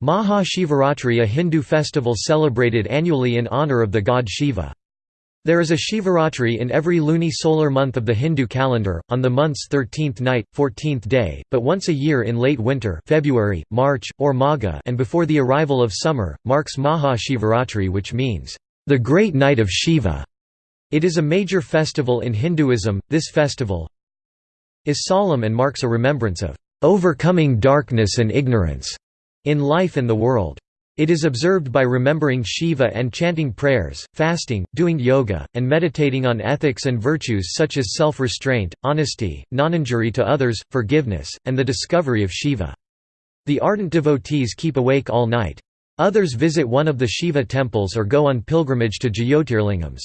Maha Shivaratri a Hindu festival celebrated annually in honour of the god Shiva. There is a Shivaratri in every luni-solar month of the Hindu calendar, on the month's 13th night, 14th day, but once a year in late winter February, March, or Magha and before the arrival of summer, marks Maha Shivaratri which means, "...the great night of Shiva". It is a major festival in Hinduism. This festival is solemn and marks a remembrance of overcoming darkness and ignorance in life and the world. It is observed by remembering Shiva and chanting prayers, fasting, doing yoga, and meditating on ethics and virtues such as self-restraint, honesty, non-injury to others, forgiveness, and the discovery of Shiva. The ardent devotees keep awake all night. Others visit one of the Shiva temples or go on pilgrimage to Jyotirlingams.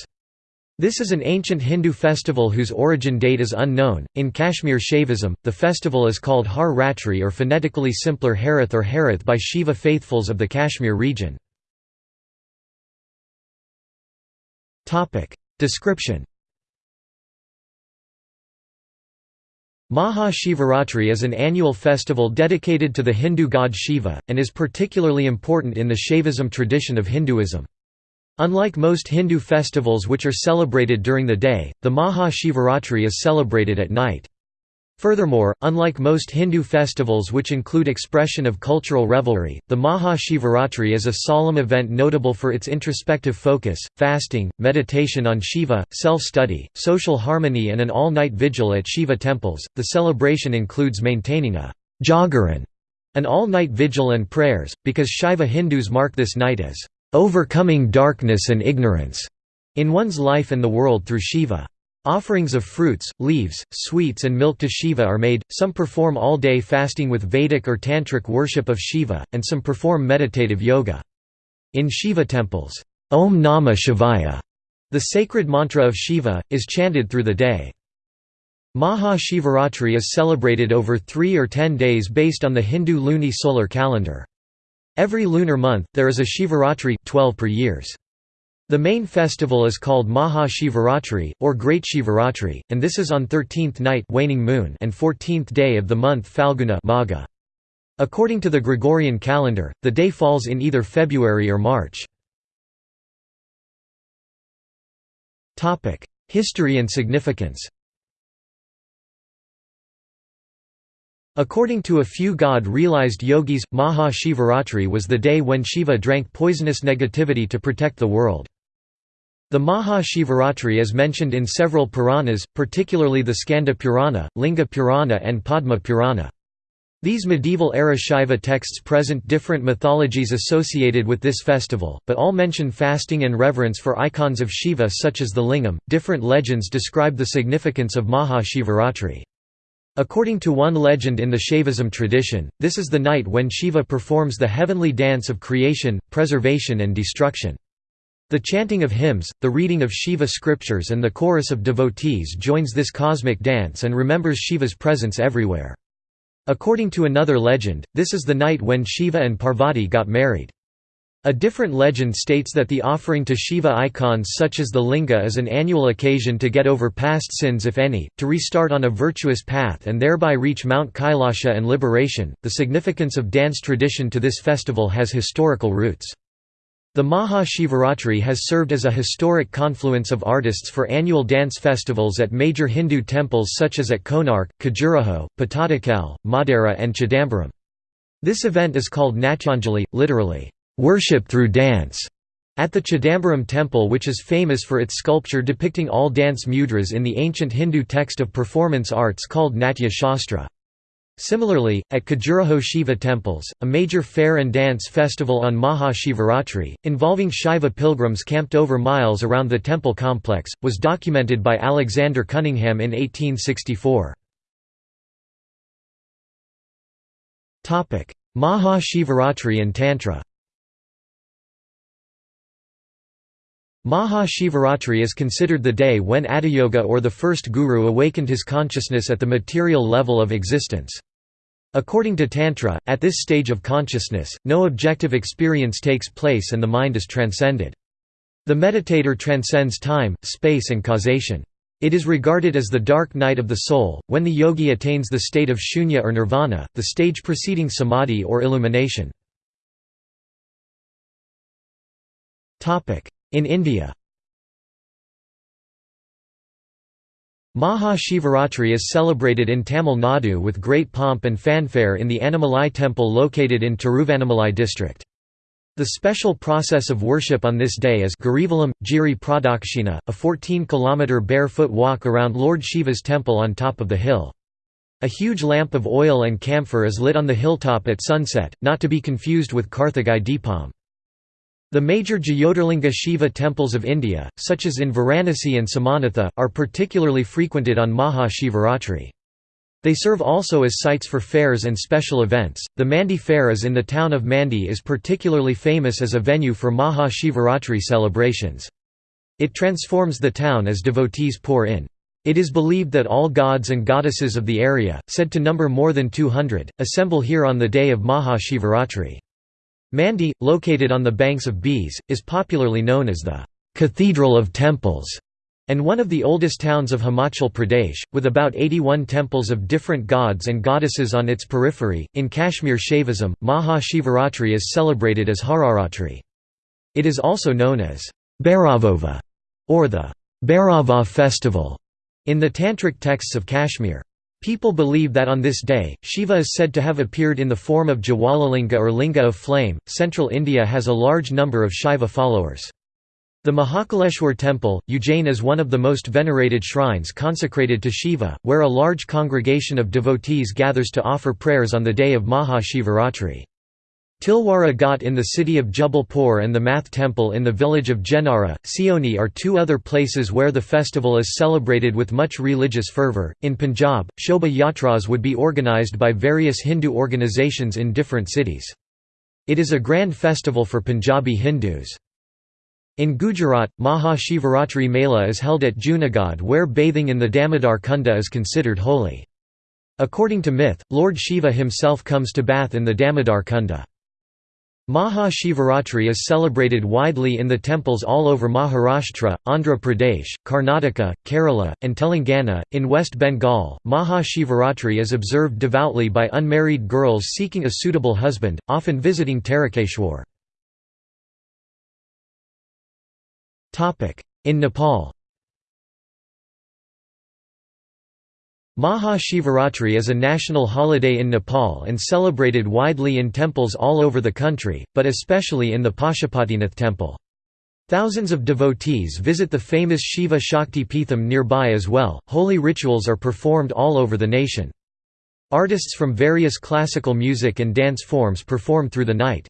This is an ancient Hindu festival whose origin date is unknown. In Kashmir Shaivism, the festival is called Har Ratri or phonetically simpler Harith or Harith by Shiva faithfuls of the Kashmir region. Topic Description Maha Shivaratri is an annual festival dedicated to the Hindu god Shiva, and is particularly important in the Shaivism tradition of Hinduism. Unlike most Hindu festivals which are celebrated during the day, the Maha Shivaratri is celebrated at night. Furthermore, unlike most Hindu festivals which include expression of cultural revelry, the Maha Shivaratri is a solemn event notable for its introspective focus, fasting, meditation on Shiva, self-study, social harmony and an all-night vigil at Shiva temples. The celebration includes maintaining a jagaran, an all-night vigil and prayers, because Shaiva Hindus mark this night as overcoming darkness and ignorance in one's life and the world through Shiva. Offerings of fruits, leaves, sweets and milk to Shiva are made, some perform all-day fasting with Vedic or Tantric worship of Shiva, and some perform meditative yoga. In Shiva temples, Om Namah Shivaya, the sacred mantra of Shiva, is chanted through the day. Maha Shivaratri is celebrated over three or ten days based on the Hindu luni-solar calendar. Every lunar month, there is a Shivaratri 12 per years. The main festival is called Maha Shivaratri, or Great Shivaratri, and this is on 13th night waning moon and 14th day of the month Falguna Magha. According to the Gregorian calendar, the day falls in either February or March. History and significance According to a few God-realized yogis, Maha Shivaratri was the day when Shiva drank poisonous negativity to protect the world. The Maha Shivaratri is mentioned in several Puranas, particularly the Skanda Purana, Linga Purana and Padma Purana. These medieval-era Shaiva texts present different mythologies associated with this festival, but all mention fasting and reverence for icons of Shiva such as the lingam. Different legends describe the significance of Maha Shivaratri. According to one legend in the Shaivism tradition, this is the night when Shiva performs the heavenly dance of creation, preservation and destruction. The chanting of hymns, the reading of Shiva scriptures and the chorus of devotees joins this cosmic dance and remembers Shiva's presence everywhere. According to another legend, this is the night when Shiva and Parvati got married. A different legend states that the offering to Shiva icons such as the linga is an annual occasion to get over past sins if any, to restart on a virtuous path and thereby reach Mount Kailasha and liberation. The significance of dance tradition to this festival has historical roots. The Maha Shivaratri has served as a historic confluence of artists for annual dance festivals at major Hindu temples such as at Konark, Khajuraho, Pattadakal, Modhera and Chidambaram. This event is called Natyanjali, literally, worship through dance, at the Chidambaram temple which is famous for its sculpture depicting all dance mudras in the ancient Hindu text of performance arts called Natya Shastra. Similarly, at Khajuraho Shiva temples, a major fair and dance festival on Maha Shivaratri, involving Shiva pilgrims camped over miles around the temple complex, was documented by Alexander Cunningham in 1864. Maha Shivaratri and Tantra Maha Shivaratri is considered the day when Adiyoga or the first guru awakened his consciousness at the material level of existence. According to Tantra, at this stage of consciousness, no objective experience takes place and the mind is transcended. The meditator transcends time, space and causation. It is regarded as the dark night of the soul, when the yogi attains the state of shunya or nirvana, the stage preceding samadhi or illumination. In India Maha Shivaratri is celebrated in Tamil Nadu with great pomp and fanfare in the Annamalai temple located in Tiruvannamalai district. The special process of worship on this day is Girivalam, Giri Pradakshina, a 14-kilometre barefoot walk around Lord Shiva's temple on top of the hill. A huge lamp of oil and camphor is lit on the hilltop at sunset, not to be confused with Karthigai Deepam. The major Jyotirlinga Shiva temples of India, such as in Varanasi and Somanatha, are particularly frequented on Maha Shivaratri. They serve also as sites for fairs and special events. The Mandi Fair is in the town of Mandi is particularly famous as a venue for Maha Shivaratri celebrations. It transforms the town as devotees pour in. It is believed that all gods and goddesses of the area, said to number more than 200, assemble here on the day of Maha Shivaratri. Mandi, located on the banks of Beas, is popularly known as the «Cathedral of Temples» and one of the oldest towns of Himachal Pradesh, with about 81 temples of different gods and goddesses on its periphery. In Kashmir Shaivism, Maha Shivaratri is celebrated as Hararatri. It is also known as Bhairavova or the Bhairava festival in the tantric texts of Kashmir. People believe that on this day, Shiva is said to have appeared in the form of Jwalalinga or Linga of flame. Central India has a large number of Shiva followers. The Mahakaleshwar temple, Ujjain is one of the most venerated shrines consecrated to Shiva, where a large congregation of devotees gathers to offer prayers on the day of Maha Shivaratri. Tilwara Ghat in the city of Jabalpur and the Math Temple in the village of Jenara, Seoni are two other places where the festival is celebrated with much religious fervour. In Punjab, Shobha Yatras would be organised by various Hindu organisations in different cities. It is a grand festival for Punjabi Hindus. In Gujarat, Maha Shivaratri Mela is held at Junagadh where bathing in the Damodar Kunda is considered holy. According to myth, Lord Shiva himself comes to bath in the Damodar Kunda. Maha Shivaratri is celebrated widely in the temples all over Maharashtra, Andhra Pradesh, Karnataka, Kerala, and Telangana. In West Bengal, Maha Shivaratri is observed devoutly by unmarried girls seeking a suitable husband, often visiting Tarakeshwar. In Nepal Maha Shivaratri is a national holiday in Nepal and celebrated widely in temples all over the country, but especially in the Pashupatinath temple. Thousands of devotees visit the famous Shiva Shakti Peetham nearby as well. Holy rituals are performed all over the nation. Artists from various classical music and dance forms perform through the night.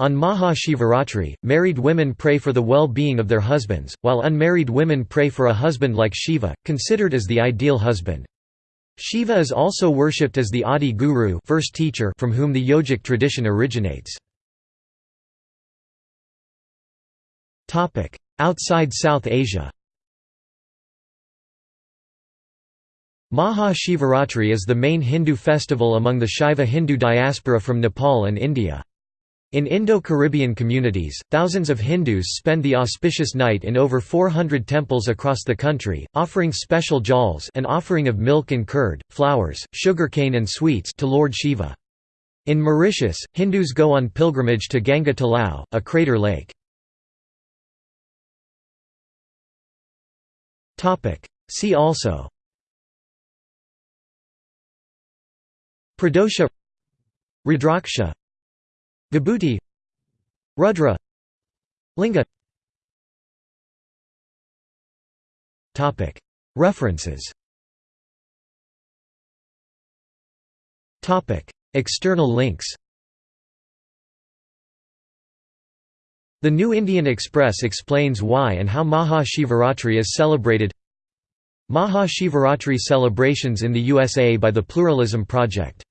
On Maha Shivaratri, married women pray for the well-being of their husbands, while unmarried women pray for a husband like Shiva, considered as the ideal husband. Shiva is also worshipped as the Adi Guru first teacher from whom the yogic tradition originates. Outside South Asia Maha Shivaratri is the main Hindu festival among the Shaiva Hindu diaspora from Nepal and India. In Indo-Caribbean communities, thousands of Hindus spend the auspicious night in over 400 temples across the country, offering special jals an offering of milk and curd, flowers, sugarcane and sweets to Lord Shiva. In Mauritius, Hindus go on pilgrimage to Ganga Talao, a crater lake. See also Pradosha Rudraksha Vibhuti Rudra Linga. References. External links. The New Indian Express explains why and how Maha Shivaratri is celebrated. Maha Shivaratri celebrations in the USA by the Pluralism Project